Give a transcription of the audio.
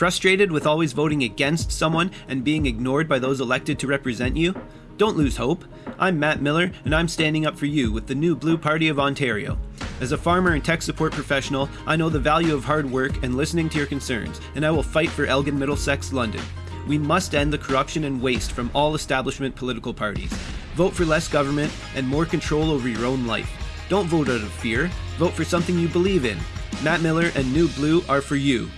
Frustrated with always voting against someone and being ignored by those elected to represent you? Don't lose hope. I'm Matt Miller, and I'm standing up for you with the new Blue Party of Ontario. As a farmer and tech support professional, I know the value of hard work and listening to your concerns, and I will fight for Elgin Middlesex London. We must end the corruption and waste from all establishment political parties. Vote for less government and more control over your own life. Don't vote out of fear, vote for something you believe in. Matt Miller and New Blue are for you.